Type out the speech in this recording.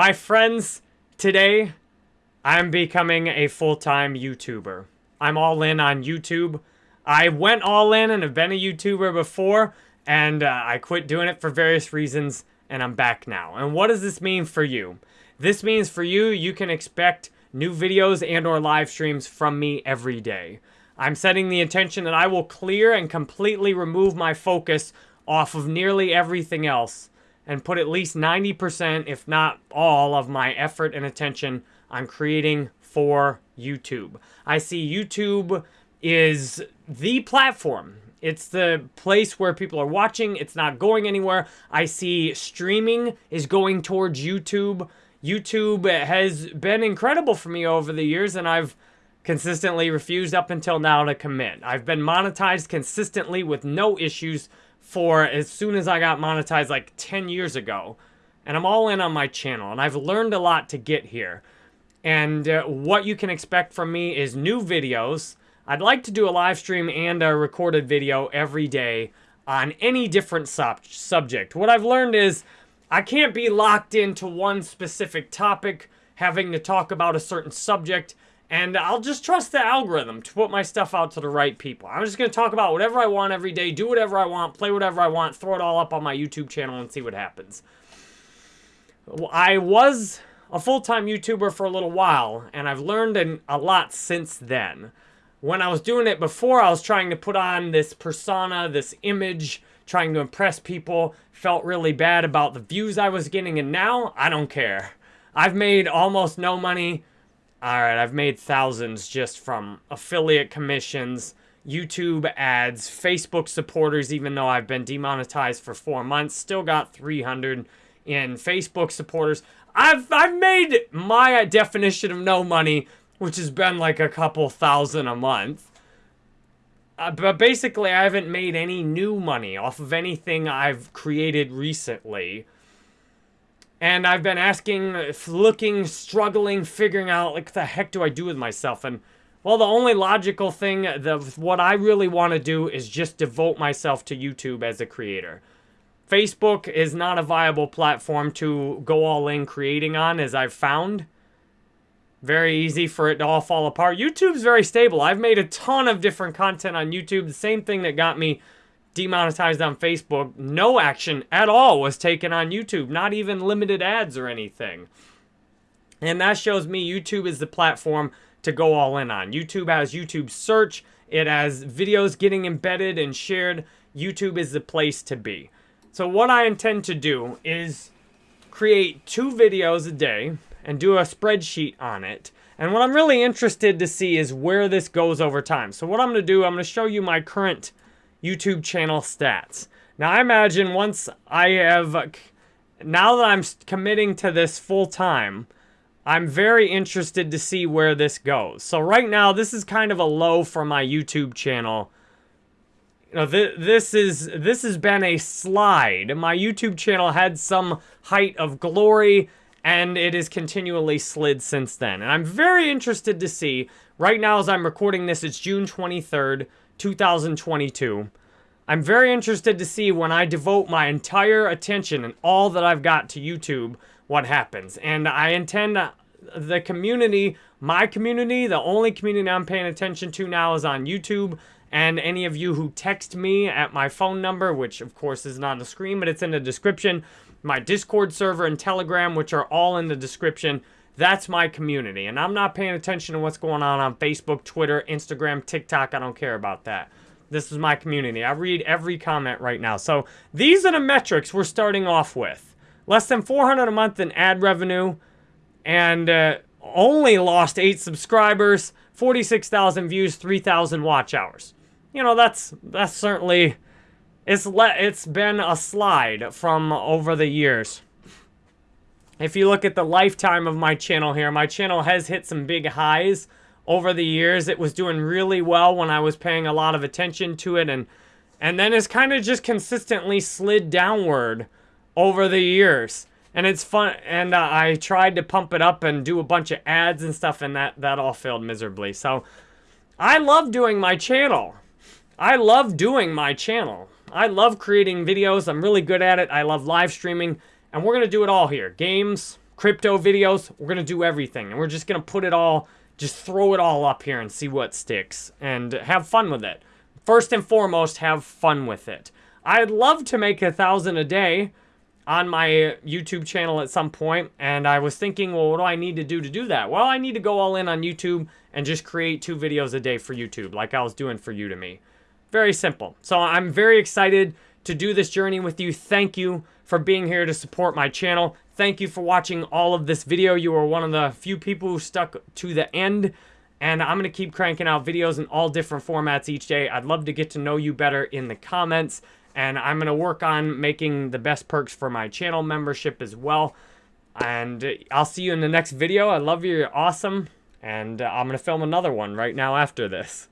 My friends, today I'm becoming a full-time YouTuber. I'm all in on YouTube. I went all in and have been a YouTuber before, and uh, I quit doing it for various reasons, and I'm back now. And what does this mean for you? This means for you, you can expect new videos and or live streams from me every day. I'm setting the intention that I will clear and completely remove my focus off of nearly everything else and put at least 90%, if not all, of my effort and attention on creating for YouTube. I see YouTube is the platform. It's the place where people are watching. It's not going anywhere. I see streaming is going towards YouTube. YouTube has been incredible for me over the years, and I've consistently refused up until now to commit. I've been monetized consistently with no issues for as soon as I got monetized like 10 years ago. And I'm all in on my channel, and I've learned a lot to get here. And uh, what you can expect from me is new videos. I'd like to do a live stream and a recorded video every day on any different sub subject. What I've learned is I can't be locked into one specific topic, having to talk about a certain subject. And I'll just trust the algorithm to put my stuff out to the right people. I'm just going to talk about whatever I want every day, do whatever I want, play whatever I want, throw it all up on my YouTube channel and see what happens. I was a full-time YouTuber for a little while, and I've learned a lot since then. When I was doing it before, I was trying to put on this persona, this image, trying to impress people, felt really bad about the views I was getting, and now I don't care. I've made almost no money Alright, I've made thousands just from affiliate commissions, YouTube ads, Facebook supporters, even though I've been demonetized for four months. Still got 300 in Facebook supporters. I've, I've made my definition of no money, which has been like a couple thousand a month. Uh, but basically, I haven't made any new money off of anything I've created recently. And I've been asking, looking, struggling, figuring out, like, the heck do I do with myself? And, well, the only logical thing, the what I really want to do is just devote myself to YouTube as a creator. Facebook is not a viable platform to go all in creating on, as I've found. Very easy for it to all fall apart. YouTube's very stable. I've made a ton of different content on YouTube. The same thing that got me demonetized on Facebook, no action at all was taken on YouTube, not even limited ads or anything. And that shows me YouTube is the platform to go all in on. YouTube has YouTube search, it has videos getting embedded and shared. YouTube is the place to be. So what I intend to do is create two videos a day and do a spreadsheet on it. And what I'm really interested to see is where this goes over time. So what I'm going to do, I'm going to show you my current YouTube channel stats. Now, I imagine once I have, now that I'm committing to this full time, I'm very interested to see where this goes. So right now, this is kind of a low for my YouTube channel. You know, th this is this has been a slide. My YouTube channel had some height of glory, and it has continually slid since then. And I'm very interested to see, right now as I'm recording this, it's June 23rd, 2022. I'm very interested to see when I devote my entire attention and all that I've got to YouTube, what happens. And I intend uh, the community, my community, the only community I'm paying attention to now is on YouTube. And any of you who text me at my phone number, which of course isn't on the screen, but it's in the description, my Discord server and Telegram, which are all in the description, that's my community. And I'm not paying attention to what's going on on Facebook, Twitter, Instagram, TikTok. I don't care about that. This is my community. I read every comment right now. So these are the metrics we're starting off with. Less than 400 a month in ad revenue and uh, only lost 8 subscribers, 46,000 views, 3,000 watch hours. You know, that's that's certainly it's le it's been a slide from over the years. If you look at the lifetime of my channel here, my channel has hit some big highs over the years. It was doing really well when I was paying a lot of attention to it. And, and then it's kind of just consistently slid downward over the years. And it's fun. And uh, I tried to pump it up and do a bunch of ads and stuff. And that, that all failed miserably. So I love doing my channel. I love doing my channel. I love creating videos. I'm really good at it. I love live streaming. And we're going to do it all here. Games, crypto videos. We're going to do everything. And we're just going to put it all, just throw it all up here and see what sticks. And have fun with it. First and foremost, have fun with it. I'd love to make a thousand a day on my YouTube channel at some point, and I was thinking, well, what do I need to do to do that? Well, I need to go all in on YouTube and just create two videos a day for YouTube, like I was doing for Udemy. Very simple. So I'm very excited to do this journey with you. Thank you for being here to support my channel. Thank you for watching all of this video. You are one of the few people who stuck to the end. And I'm going to keep cranking out videos in all different formats each day. I'd love to get to know you better in the comments. And I'm going to work on making the best perks for my channel membership as well. And I'll see you in the next video. I love you. You're awesome. And uh, I'm going to film another one right now after this.